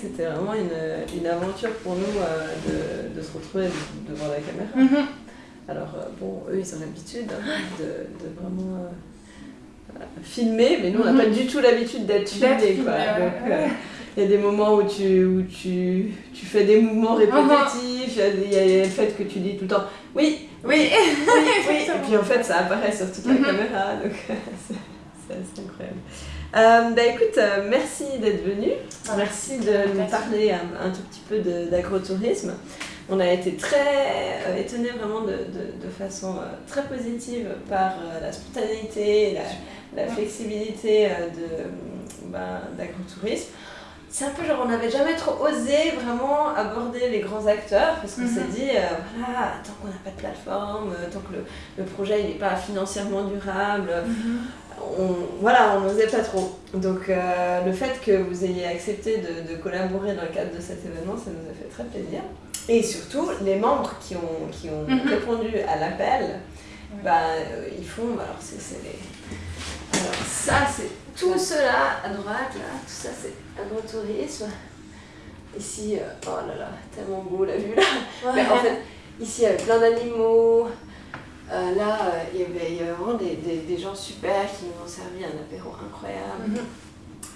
C'était vraiment une, une, aventure pour nous euh, de, de, se retrouver devant la caméra. Mhm. Alors, euh, bon, eux, ils ont l'habitude hein, de, de, vraiment euh, filmer, mais nous, on n'a Mhm. pas du tout l'habitude d'être filmé. filmé, quoi. Donc, il y a des moments où tu, où tu, tu fais des mouvements répétitifs, il y a le fait que tu dis tout le temps oui, Oui, oui, oui, et puis en fait ça apparaît sur toute la Mhm. caméra, donc c'est incroyable. Euh, bah écoute, euh, merci d'être venu, merci de nous parler un, un tout petit peu d'agrotourisme. On a été très euh, étonnés vraiment de, de, de façon très positive par la spontanéité, la, la flexibilité de, ben, d'agrotourisme. C'est un peu genre, on n'avait jamais trop osé vraiment aborder les grands acteurs parce qu'on s'est dit, euh, voilà, tant qu'on n'a pas de plateforme, tant que le, le projet n'est pas financièrement durable, on, voilà, on n'osait pas trop. Donc euh, le fait que vous ayez accepté de, de collaborer dans le cadre de cet événement, ça nous a fait très plaisir. Et surtout, les membres qui ont, qui ont Mhm. répondu à l'appel, Ouais. bah, euh, ils font, alors les... Alors ça, c'est tout cela à droite, là, tout ça c'est agrotourisme. Ici, euh, oh là là, tellement beau la vue là. Mais en fait, ici, il y avait plein d'animaux. Euh, là, euh, il y avait il y avait vraiment des, des, des gens super qui nous ont servi un apéro incroyable. Mhm.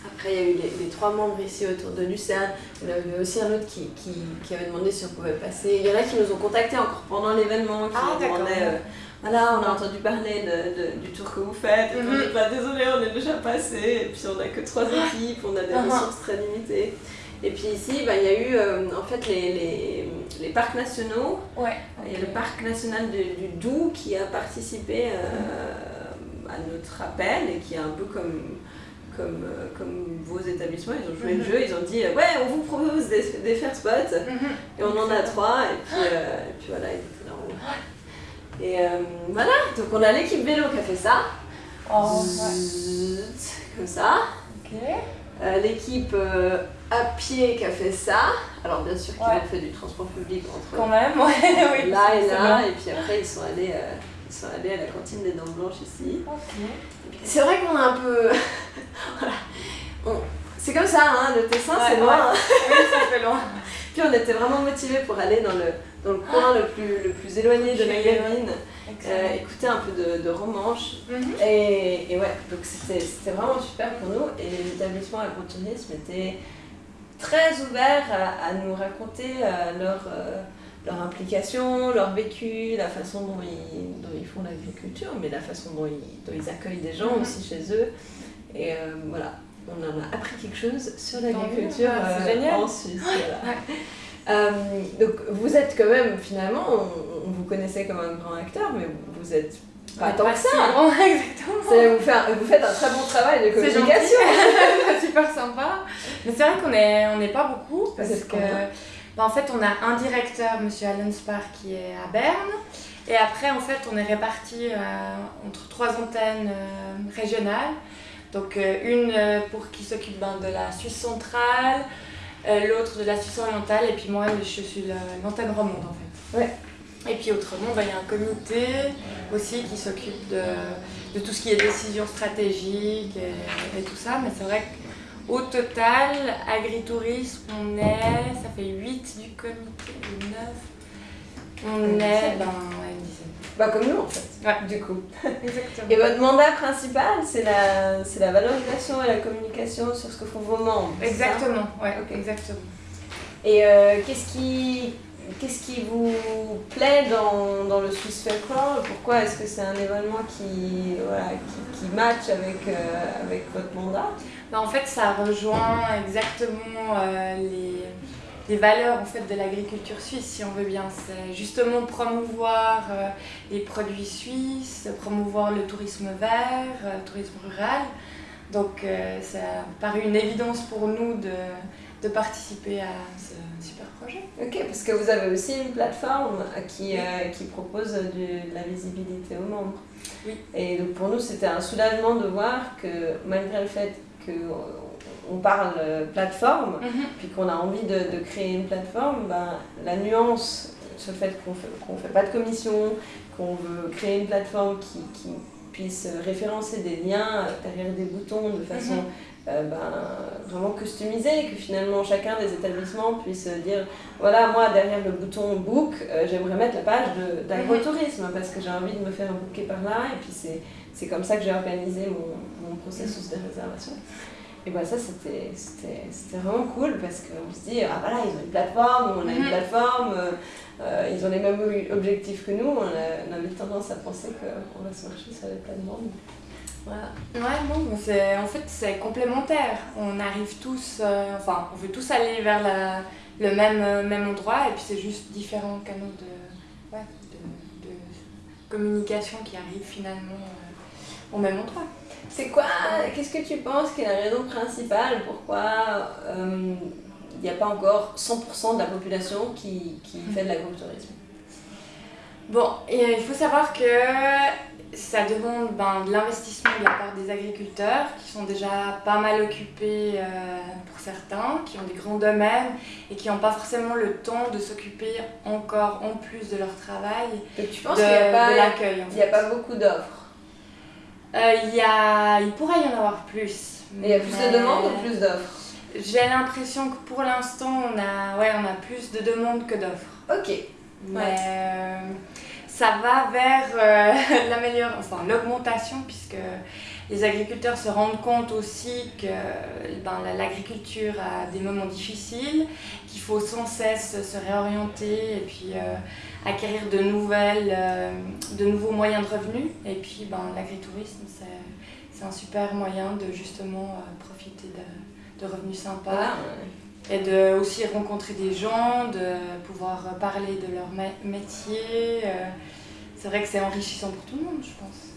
Après, il y a eu les, les trois membres ici autour de Lucerne. Il y en avait aussi un autre qui, qui, qui avait demandé si on pouvait passer. Il y en a qui nous ont contactés encore pendant l'événement, qui Ah, demandaient euh, voilà, on a entendu parler de, de- du tour que vous faites. Et on bah, désolé, on est déjà passé. Et puis on n'a que trois équipes, on a des Ah. ressources très limitées. Et puis ici, bah, il y a eu euh, en fait les, les, les parcs nationaux. Ouais. Il y a le parc national de- du Doubs qui a participé euh, à notre appel et qui est un peu comme, comme, euh, comme vos établissements. Ils ont joué le Mhm. jeu, ils ont dit Ouais, on vous propose des, des fair spots. Mhm. Et on en a trois, et puis, euh, et puis voilà, ils étaient là. Et voilà, donc on a l'équipe vélo qui a fait ça. Oh, ouais. Comme ça. Ok. Euh, l'équipe euh, à pied qui a fait ça. Alors bien sûr qu'ils Ouais. ont fait du transport public entre Quand même, ouais. oui. là et c'est là, et puis après ils sont allés, euh, ils sont allés à la cantine des Dents Blanches ici. C'est vrai qu'on a un peu... voilà. C'est comme ça, hein, le Tessin c'est loin. Oui, ça fait loin. Puis on était vraiment motivés pour aller dans le, dans le coin le plus, le plus éloigné de Ok. Magaline, euh, écouter un peu de, de romanche. Mhm. Et, et ouais, donc c'était vraiment super pour nous. Et les établissements agrotourisme étaient très ouverts à, à nous raconter euh, leur, euh, leur implication, leur vécu, la façon dont ils, dont ils font l'agriculture, mais la façon dont ils, dont ils accueillent des gens Mhm. aussi chez eux. Et voilà, on en a appris quelque chose sur l'agriculture Ah, en Suisse. voilà. Euh, donc vous êtes quand même, finalement, on, on vous connaissait comme un grand acteur, mais vous êtes pas tant que ça. loin, exactement. C'est- Vous, faites- vous faites un très bon travail de C'est communication. gentil. super sympa. Mais c'est vrai qu'on est, on n'est pas beaucoup parce que bah, en fait on a un directeur, Monsieur Alan Spar, qui est à Berne. Et après en fait on est répartis euh, entre trois antennes euh, régionales. Donc euh, une pour qui s'occupe ben, de la Suisse centrale, l'autre de la Suisse orientale et puis moi je suis la- l'antenne romande en fait. Ouais. Et puis autrement, ben, il y a un comité aussi qui s'occupe de, de tout ce qui est décision stratégique et, et tout ça. Mais c'est vrai qu'au total, agritourisme, on est, ça fait 8 du comité, ou 9. On est, ben. Bah comme nous en fait, Ouais. du coup. Exactement. Et votre mandat principal, c'est la, la valorisation et la communication sur ce que font vos membres. Exactement, ouais, exactement. Et euh, qu'est-ce qui, qu'est-ce qui vous plaît dans, dans le Swiss Fair Crawl Pourquoi est-ce que c'est un événement qui, voilà, qui, qui match avec, euh, avec votre mandat? Ben, en fait, ça rejoint exactement euh, les, les valeurs en fait, de l'agriculture suisse, si on veut bien. C'est justement promouvoir euh, les produits suisses, promouvoir le tourisme vert, euh, le tourisme rural. Donc, euh, ça a paru une évidence pour nous de, de participer à ce super projet. Ok, parce que vous avez aussi une plateforme qui, euh, qui propose du- de la visibilité aux membres. Oui. Et donc pour nous, c'était un soulagement de voir que malgré le fait qu'on parle euh, plateforme, puis qu'on a envie de, de créer une plateforme, ben, la nuance sur le fait qu'on ne fait, pas de commission, qu'on veut créer une plateforme qui, qui puisse référencer des liens derrière des boutons de façon Mhm. ben, vraiment customisé, que finalement chacun des établissements puisse dire voilà, moi derrière le bouton book, j'aimerais mettre la page d'agrotourisme parce que j'ai envie de me faire booker par là et puis c'est comme ça que j'ai organisé mon, mon processus de réservation. Et bah ça, c'était vraiment cool parce qu'on se dit, ah voilà, ils ont une plateforme, on a une mhm. plateforme, euh, euh, ils ont les mêmes objectifs que nous, on, a, avait tendance à penser qu'on va se marcher sur les plateformes. Voilà. Ouais, bon, en fait, c'est complémentaire. On arrive tous, euh, enfin, on veut tous aller vers la, le même, même endroit et puis c'est juste différents canaux de, ouais, de, de, communication qui arrivent finalement au même endroit. C'est quoi, qu'est-ce que tu penses qui est la raison principale pourquoi il n'y a pas encore 100% de la population qui, qui fait de l'agrotourisme? Bon, il faut savoir que ça demande ben, de l'investissement de la part des agriculteurs qui sont déjà pas mal occupés euh, pour certains, qui ont des grands domaines et qui n'ont pas forcément le temps de s'occuper encore en plus de leur travail. Donc tu penses qu'il n'y a, a pas beaucoup d'offres? euh, il, y a, il pourrait y en avoir plus. il y a plus de demandes ou plus d'offres? J'ai l'impression que pour l'instant, on a, ouais, on a plus de demandes que d'offres. Ok. Mais euh, ça va vers euh, l'amélioration, enfin l'augmentation, puisque les agriculteurs se rendent compte aussi que ben, l'agriculture a des moments difficiles, qu'il faut sans cesse se réorienter et puis euh, acquérir de, nouvelles, euh, de nouveaux moyens de revenus. Et puis ben, l'agritourisme, c'est un super moyen de justement euh, profiter de, de, revenus sympas. Et de aussi rencontrer des gens, de pouvoir parler de leur métier. C'est vrai que c'est enrichissant pour tout le monde, je pense.